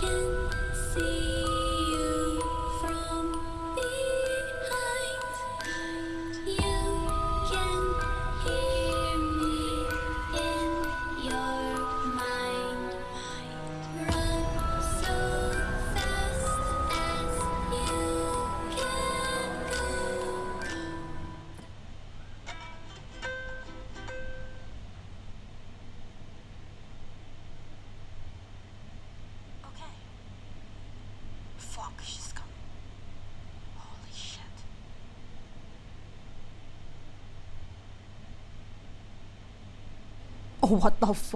can see Oh, what the f